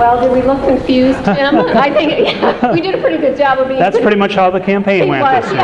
Well, did we look confused, Tim? I think yeah, we did a pretty good job of being. That's pretty much how the campaign went was, this year.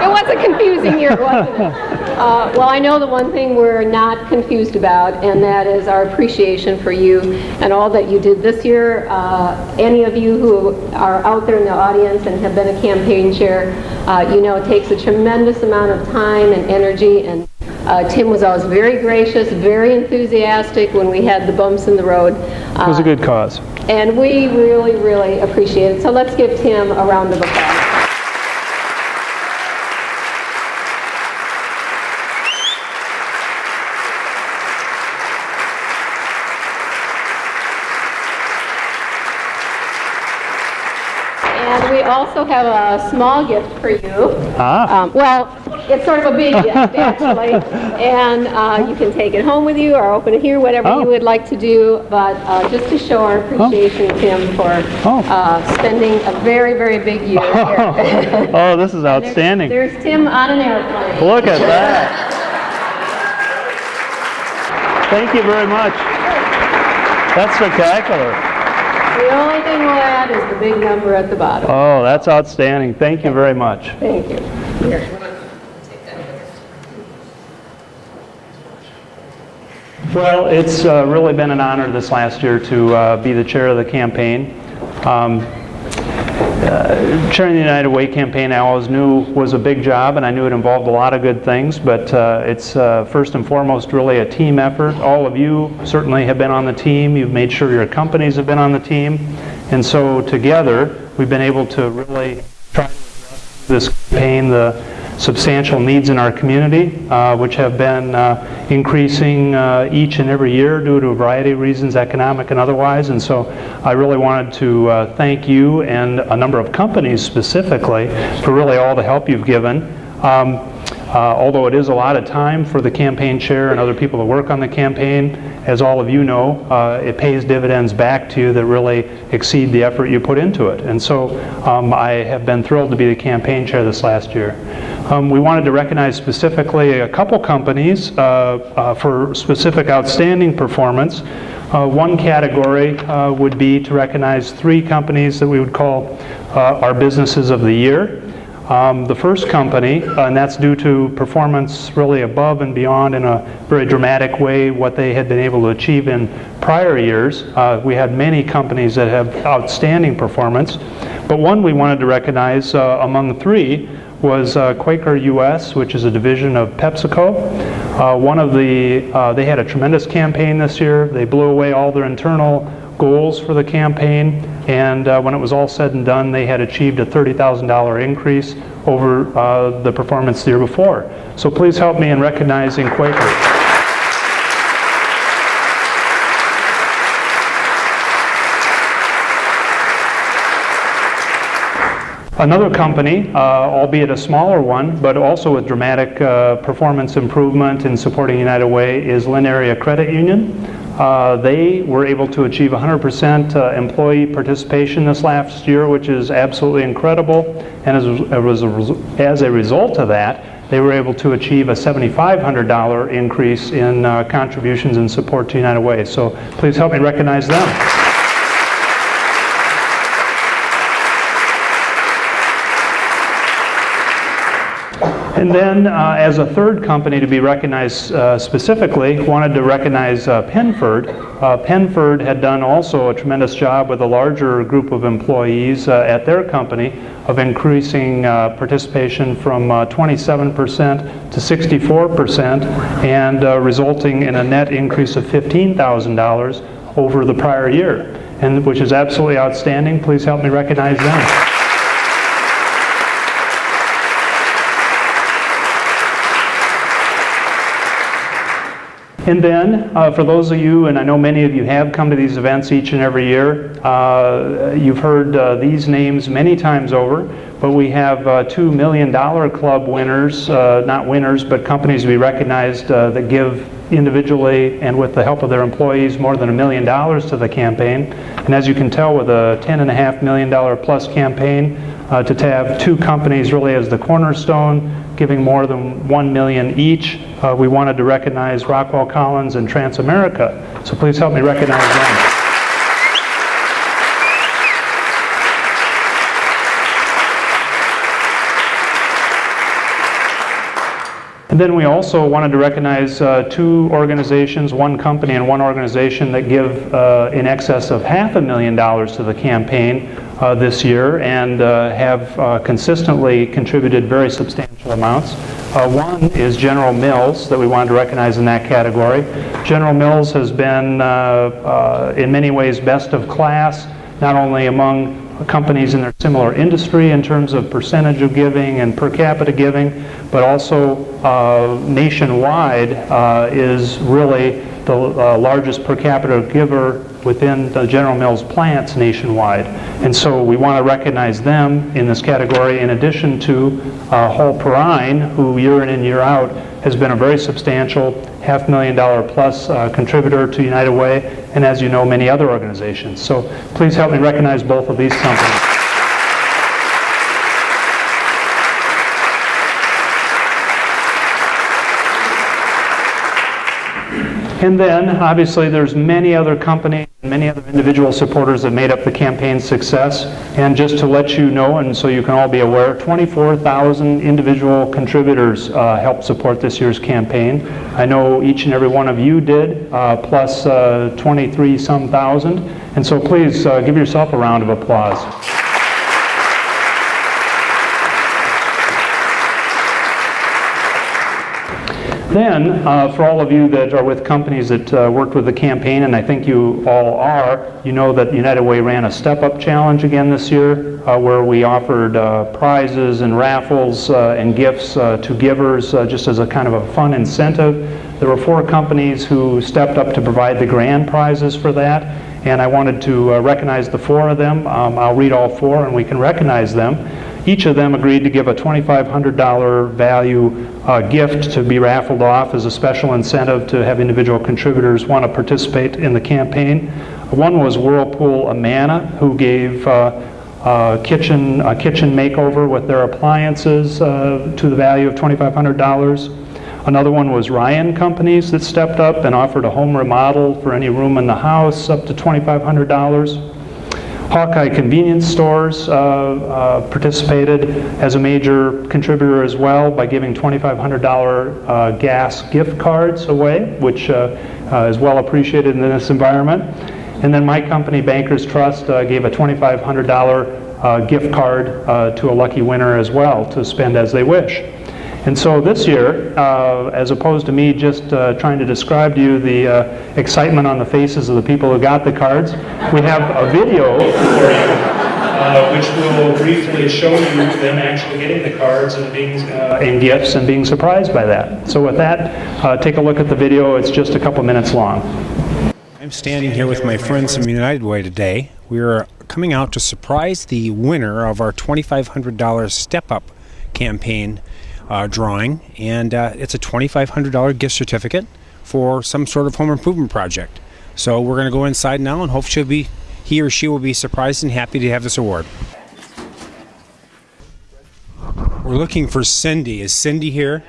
It was a confusing year, wasn't it? Uh, well, I know the one thing we're not confused about, and that is our appreciation for you and all that you did this year. Uh, any of you who are out there in the audience and have been a campaign chair, uh, you know it takes a tremendous amount of time and energy and uh, Tim was always very gracious, very enthusiastic when we had the bumps in the road. It was a good cause. And we really, really appreciate it. So let's give Tim a round of applause. And we also have a small gift for you. Ah. Um, well, it's sort of a big gift, actually. And uh, you can take it home with you or open it here, whatever Oh. you would like to do. But uh, just to show our appreciation, Tim, for Oh. uh, spending a very, very big year here. Oh, this is outstanding. There's Tim on an airplane. Look at that. Thank you very much. That's spectacular. The only thing we'll add is the big number at the bottom. Oh, that's outstanding. Thank you very much. Thank you. Well, it's uh, really been an honor this last year to uh, be the chair of the campaign. Um, uh, chairing the United Way campaign, I always knew was a big job, and I knew it involved a lot of good things. But uh, it's uh, first and foremost really a team effort. All of you certainly have been on the team. You've made sure your companies have been on the team, and so together we've been able to really try to address this campaign the substantial needs in our community, uh, which have been uh, increasing uh, each and every year due to a variety of reasons, economic and otherwise. And so I really wanted to uh, thank you and a number of companies specifically for really all the help you've given. Um, uh, although it is a lot of time for the campaign chair and other people that work on the campaign, as all of you know, uh, it pays dividends back to you that really exceed the effort you put into it. And so um, I have been thrilled to be the campaign chair this last year. Um, we wanted to recognize specifically a couple companies uh, uh, for specific outstanding performance. Uh, one category uh, would be to recognize three companies that we would call uh, our businesses of the year. Um, the first company, uh, and that's due to performance really above and beyond in a very dramatic way what they had been able to achieve in prior years. Uh, we had many companies that have outstanding performance, but one we wanted to recognize uh, among three was uh, Quaker US, which is a division of PepsiCo. Uh, one of the, uh, they had a tremendous campaign this year. They blew away all their internal goals for the campaign, and uh, when it was all said and done, they had achieved a $30,000 increase over uh, the performance the year before. So please help me in recognizing Quaker. Another company, uh, albeit a smaller one, but also with dramatic uh, performance improvement in supporting United Way, is Linn Area Credit Union. Uh, they were able to achieve 100% uh, employee participation this last year, which is absolutely incredible. And as, a, as a result of that, they were able to achieve a $7,500 increase in uh, contributions and support to United Way. So please help me recognize them. And then, uh, as a third company to be recognized uh, specifically, wanted to recognize uh, Penford. Uh, Penford had done also a tremendous job with a larger group of employees uh, at their company of increasing uh, participation from 27% to 64% and resulting in a net increase of $15,000 over the prior year, and which is absolutely outstanding. Please help me recognize them. And then, uh, for those of you, and I know many of you have come to these events each and every year, uh, you've heard uh, these names many times over, but we have uh, two million dollar club winners, uh, not winners, but companies we recognized uh, that give individually and with the help of their employees more than a million dollars to the campaign. And as you can tell with a $10.5 million plus campaign, uh, to have two companies really as the cornerstone, giving more than 1 million each. Uh, We wanted to recognize Rockwell Collins and Transamerica. So please help me recognize them. And then we also wanted to recognize uh, two organizations, one company and one organization that give uh, in excess of half a million dollars to the campaign uh, this year and uh, have uh, consistently contributed very substantial amounts. Uh, One is General Mills that we wanted to recognize in that category. General Mills has been uh, in many ways best of class, not only among companies in their similar industry in terms of percentage of giving and per capita giving, but also uh, nationwide uh, is really the uh, largest per capita giver within the General Mills plants nationwide. And so we want to recognize them in this category in addition to uh, Hall-Perrine, who year in and year out has been a very substantial half million dollar plus uh, contributor to United Way, and as you know, many other organizations. So please help me recognize both of these companies. And then, obviously, there's many other companies, and many other individual supporters that made up the campaign's success. And just to let you know, and so you can all be aware, 24,000 individual contributors uh, helped support this year's campaign. I know each and every one of you did, uh, plus uh, 23 some thousand. And so please uh, give yourself a round of applause. Then, uh, for all of you that are with companies that uh, worked with the campaign, and I think you all are, you know that United Way ran a Step Up Challenge again this year, uh, where we offered uh, prizes and raffles uh, and gifts uh, to givers just as a kind of a fun incentive. There were four companies who stepped up to provide the grand prizes for that, and I wanted to recognize the four of them. Um, I'll read all four and we can recognize them. Each of them agreed to give a $2,500 value uh, gift to be raffled off as a special incentive to have individual contributors want to participate in the campaign. One was Whirlpool Amana, who gave uh, uh, kitchen, a kitchen makeover with their appliances uh, to the value of $2,500. Another one was Ryan Companies that stepped up and offered a home remodel for any room in the house up to $2,500. Hawkeye Convenience Stores uh, uh, participated as a major contributor as well by giving $2,500 uh, gas gift cards away, which uh, uh, is well appreciated in this environment. And then my company, Bankers Trust, uh, gave a $2,500 uh, gift card to a lucky winner as well to spend as they wish. And so this year, uh, as opposed to me just uh, trying to describe to you the uh, excitement on the faces of the people who got the cards, we have a video for you, uh, which will briefly show you them actually getting the cards and being uh, and gifts and being surprised by that. So with that, uh, take a look at the video. It's just a couple minutes long. I'm standing here with my friends from United Way today. We are coming out to surprise the winner of our $2,500 Step Up campaign uh, drawing, and uh, it's a $2,500 gift certificate for some sort of home improvement project. So we're going to go inside now, and hope she'll be, he or she will be surprised and happy to have this award. We're looking for Cindy. Is Cindy here?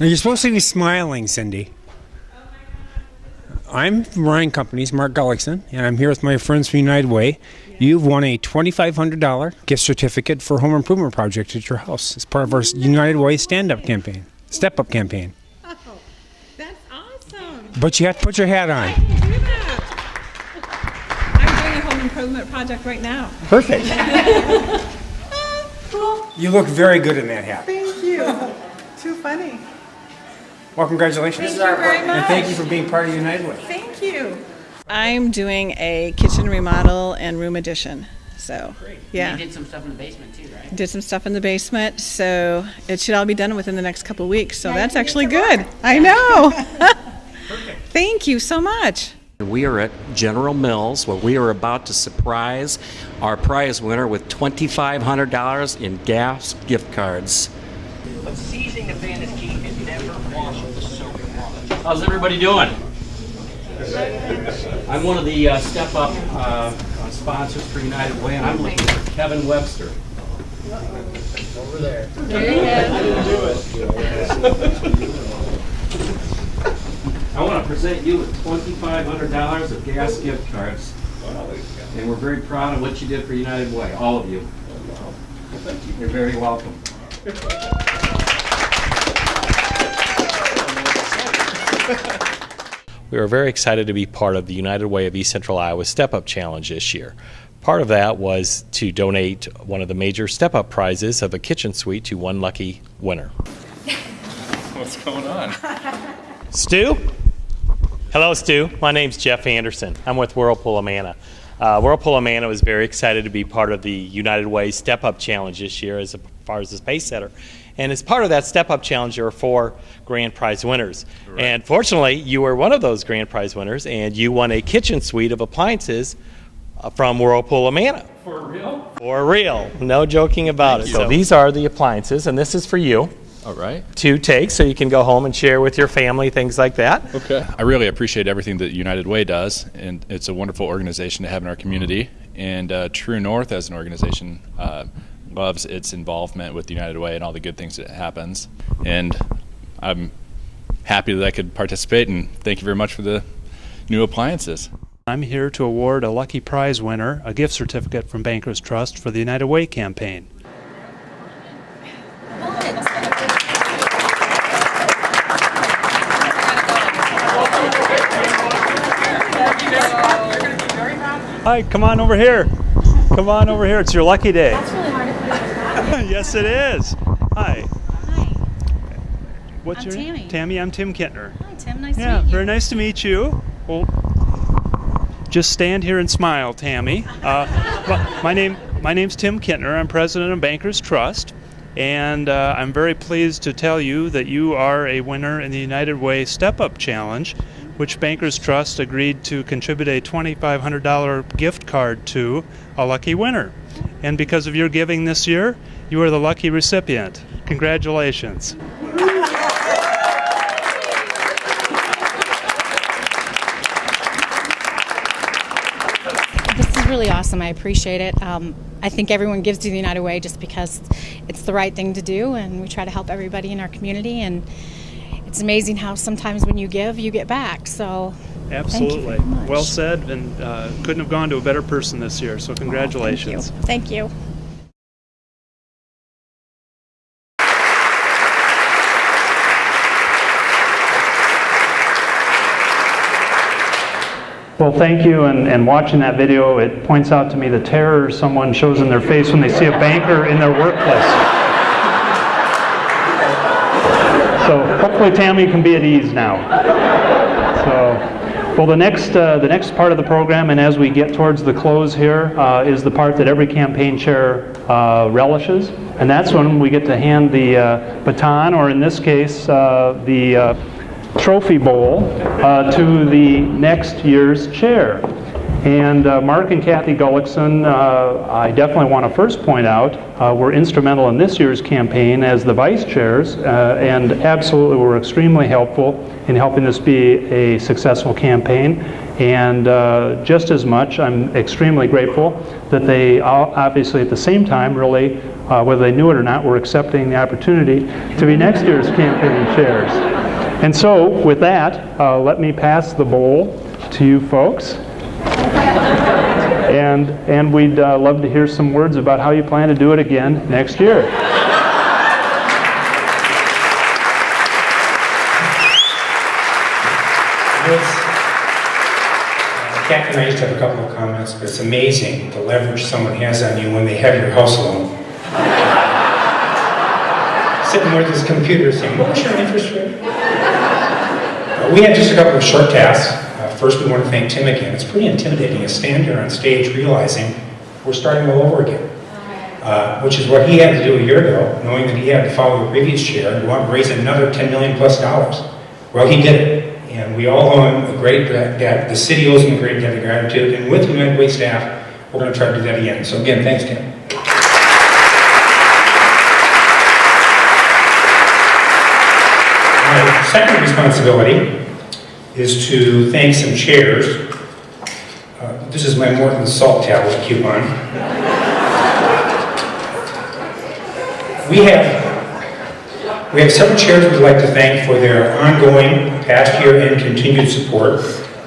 Now you're supposed to be smiling, Cindy. I'm from Ryan Companies, Mark Gullickson, and I'm here with my friends from United Way. You've won a $2,500 gift certificate for a home improvement project at your house as part of our United Way stand up campaign, step up campaign. Oh, that's awesome. But you have to put your hat I on. can do that. I'm doing a home improvement project right now. Perfect. Cool. You look very good in that hat. Thank you. Too funny. Well, congratulations. Thank you very much. And thank you for being part of United Way. Thank you. I'm doing a kitchen remodel and room addition. So, yeah. You did some stuff in the basement too, right? Did some stuff in the basement, so it should all be done within the next couple of weeks. So that's actually good. I know. Thank you so much. We are at General Mills where we are about to surprise our prize winner with $2,500 in gas gift cards. But seizing the fan is key and never wash with soap and. How's everybody doing? I'm one of the uh, Step Up uh, sponsors for United Way, and I'm looking for Kevin Webster. Over there. I want to present you with $2,500 of gas gift cards. And we're very proud of what you did for United Way, all of you. You're very welcome. We are very excited to be part of the United Way of East Central Iowa Step Up Challenge this year. Part of that was to donate one of the major Step Up prizes of a kitchen suite to one lucky winner. What's going on? Stu? Hello, Stu. My name's Jeff Anderson. I'm with Whirlpool Amana. Uh, Whirlpool Amana was very excited to be part of the United Way Step Up Challenge this year as far as the pace setter. And as part of that Step Up Challenge, there were four grand prize winners. And fortunately, you were one of those grand prize winners, and you won a kitchen suite of appliances uh, from Whirlpool of Amana. For real? For real. No joking about it. So these are the appliances, and this is for you All right. to take so you can go home and share with your family, things like that. Okay. I really appreciate everything that United Way does, and it's a wonderful organization to have in our community. And uh, True North, as an organization, uh, loves its involvement with the United Way and all the good things that happens. And I'm happy that I could participate, and thank you very much for the new appliances. I'm here to award a lucky prize winner a gift certificate from Bankers Trust for the United Way campaign. Hi, come on over here. Come on over here. It's your lucky day. yes, it is. Hi. Hi. What's I'm your Tammy. name? Tammy, I'm Tim Kintner. Hi, Tim. Nice Yeah, to meet you. Yeah, very nice to meet you. Well, just stand here and smile, Tammy. Uh, my, my name, my name's Tim Kintner. I'm president of Bankers Trust, and uh, I'm very pleased to tell you that you are a winner in the United Way Step Up Challenge, which Bankers Trust agreed to contribute a $2,500 gift card to a lucky winner. And because of your giving this year, you are the lucky recipient. Congratulations. This is really awesome. I appreciate it. Um, I think everyone gives to the United Way just because it's the right thing to do, and we try to help everybody in our community. And it's amazing how sometimes when you give, you get back. So Absolutely. very much. Well said, and uh, couldn't have gone to a better person this year, so congratulations. thank you. Well, thank you, and, and watching that video, it points out to me the terror someone shows in their face when they see a banker in their workplace. So hopefully Tammy can be at ease now. Well, the next, uh, the next part of the program, and as we get towards the close here, uh, is the part that every campaign chair uh, relishes, and that's when we get to hand the uh, baton, or in this case, uh, the uh, trophy bowl to the next year's chair. And uh, Mark and Kathy Gullickson, uh, I definitely want to first point out, uh, were instrumental in this year's campaign as the vice chairs, uh, and absolutely were extremely helpful in helping this be a successful campaign. And uh, just as much, I'm extremely grateful that they obviously at the same time really, uh, whether they knew it or not, were accepting the opportunity to be next year's campaign chairs. And so, with that, let me pass the bowl to you folks. And, and we'd uh, love to hear some words about how you plan to do it again next year. And I to have a couple of comments, but it's amazing the leverage someone has on you when they have your house loan. Sitting with his computer saying, what was your interest rate? Uh, We had just a couple of short tasks. First, we want to thank Tim again. It's pretty intimidating to stand here on stage realizing we're starting all over again. Uh, Which is what he had to do a year ago, knowing that he had to follow the previous chair and want to raise another 10 million plus dollars. Well, he did it, and we all owe him a great debt. The city owes him a great debt of gratitude, and with United Way staff, we're going to try to do that again. So again, thanks, Tim. My second responsibility is to thank some chairs. Uh, This is my Morton salt tablet coupon. We have, we have several chairs we'd like to thank for their ongoing, past year, and continued support.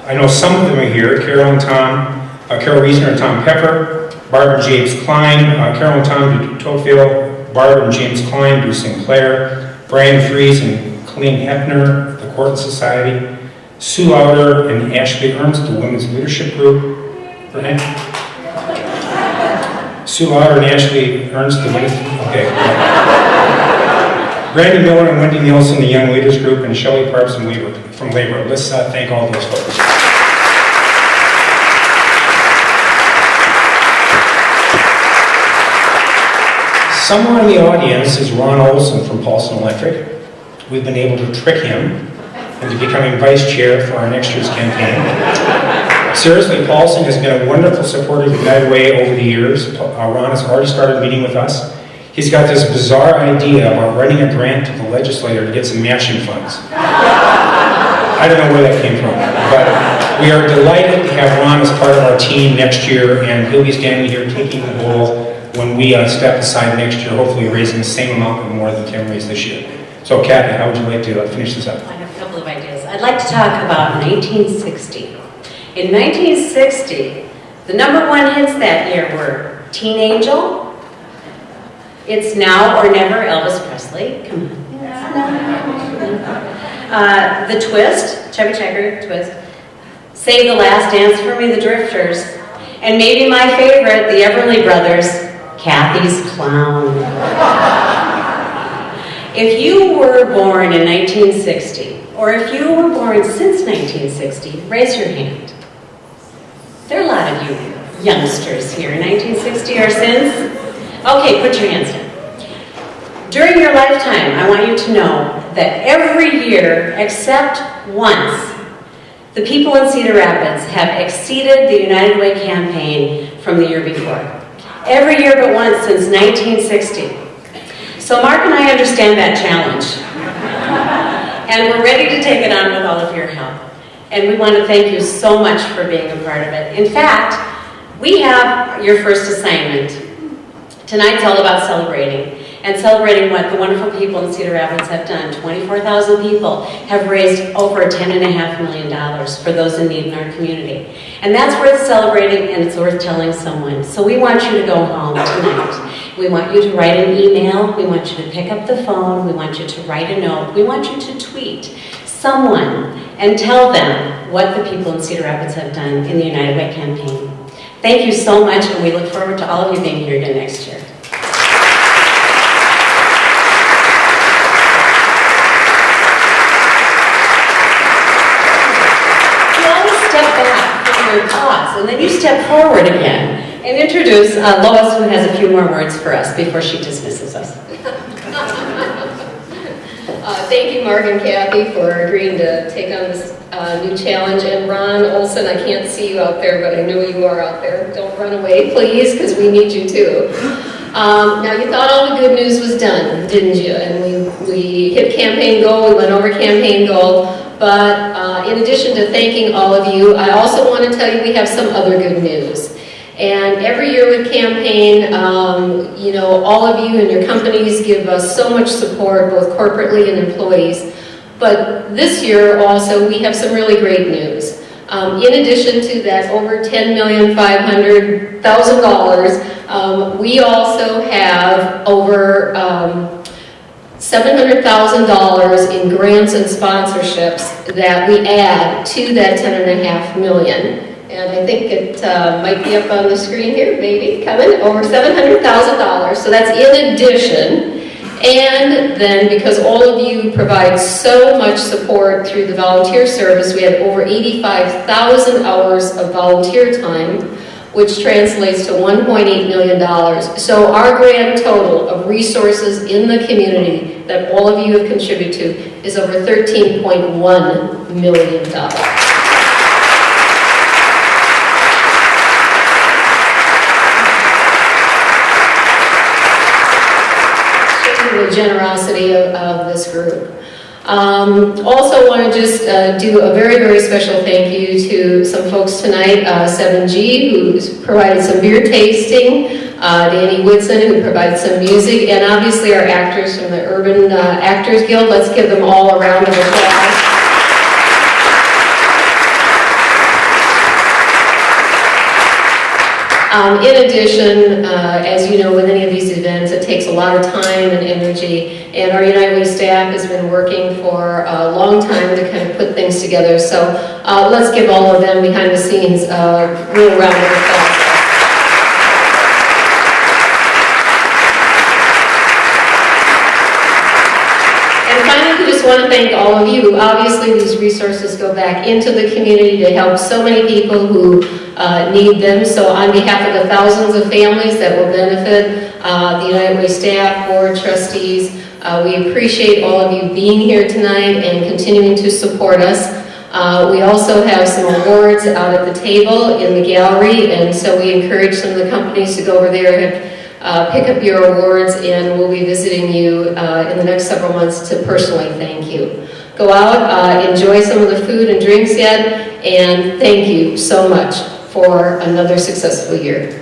I know some of them are here, Carol and Tom, uh, Carol Reesner and Tom Pepper, Barbara James Klein, uh, Carol and Tom de Tocqueville, Barb and James Klein do Sinclair, Brian Fries and Colleen Hefner, the Corton Society, Sue Lauder and Ashley Ernst, the Women's Leadership Group. Renee? Sue Lauder and Ashley Ernst, the Women's, okay. Brandon Miller and Wendy Nielsen, the Young Leaders Group, and Shelley Parks from Labor. From Labor. Let's uh, thank all those folks. Somewhere in the audience is Ron Olson from Paulson Electric. We've been able to trick him into becoming vice chair for our next year's campaign. Seriously, Paulson has been a wonderful supporter of United Way over the years. Uh, Ron has already started meeting with us. He's got this bizarre idea about writing a grant to the legislator to get some matching funds. I don't know where that came from, but we are delighted to have Ron as part of our team next year, and he'll be standing here taking the bull when we uh, step aside next year, hopefully raising the same amount or more than Kim raised this year. So Kathy, how would you like to uh, finish this up? I have a couple of ideas. I'd like to talk about 1960. In 1960, the number one hits that year were Teen Angel, It's Now or Never, Elvis Presley, come on. Uh, the Twist, Chubby Checker, Twist, Save the Last Dance for Me, The Drifters, and maybe my favorite, the Everly Brothers, Cathy's Clown. If you were born in 1960, or if you were born since 1960, raise your hand. There are a lot of you youngsters here, 1960 or since. Okay, put your hands down. During your lifetime, I want you to know that every year, except once, the people in Cedar Rapids have exceeded the United Way campaign from the year before. Every year but once since 1960. So Mark and I understand that challenge. and we're ready to take it on with all of your help. And we want to thank you so much for being a part of it. In fact, we have your first assignment. Tonight's all about celebrating and celebrating what the wonderful people in Cedar Rapids have done. 24,000 people have raised over $10.5 million for those in need in our community. And that's worth celebrating and it's worth telling someone. So we want you to go home tonight. We want you to write an email. We want you to pick up the phone. We want you to write a note. We want you to tweet someone and tell them what the people in Cedar Rapids have done in the United Way campaign. Thank you so much and we look forward to all of you being here again next year. and then you step forward again and introduce uh, Lois, who has a few more words for us before she dismisses us. Uh, thank you, Mark and Kathy, for agreeing to take on this uh, new challenge. And Ron Olson, I can't see you out there, but I know you are out there. Don't run away, please, because we need you too. Um, now, you thought all the good news was done, didn't you? And we, we hit campaign goal, we went over campaign goal. But uh, in addition to thanking all of you, I also want to tell you we have some other good news. And every year with campaign, um, you know, all of you and your companies give us so much support, both corporately and employees. But this year also, we have some really great news. Um, in addition to that over $10,500,000, um, we also have over um, $700,000 in grants and sponsorships that we add to that 10.5 million. And I think it uh, might be up on the screen here, maybe, coming, over $700,000. So that's in addition. And then because all of you provide so much support through the volunteer service, we have over 85,000 hours of volunteer time, which translates to $1.8 million. So our grand total of resources in the community that all of you have contributed to is over $13.1 million. The generosity of, of this group. Um, Also want to just uh, do a very, very special thank you to some folks tonight, uh, 7G, who's provided some beer tasting, uh, Danny Woodson, who provided some music, and obviously our actors from the Urban uh, Actors Guild. Let's give them all a round of applause. Um, in addition, uh, as you know, with any of these events, it takes a lot of time and energy, and our United Way staff has been working for a long time to kind of put things together. So uh, let's give all of them behind the scenes a real round of applause. And finally, we just want to thank all of you. Obviously, these resources go back into the community to help so many people who uh, need them. So on behalf of the thousands of families that will benefit, uh, the United Way staff, board trustees, uh, we appreciate all of you being here tonight and continuing to support us. Uh, we also have some awards out at the table in the gallery, and so we encourage some of the companies to go over there and uh, pick up your awards, and we'll be visiting you uh, in the next several months to personally thank you. Go out, uh, enjoy some of the food and drinks yet, and thank you so much for another successful year.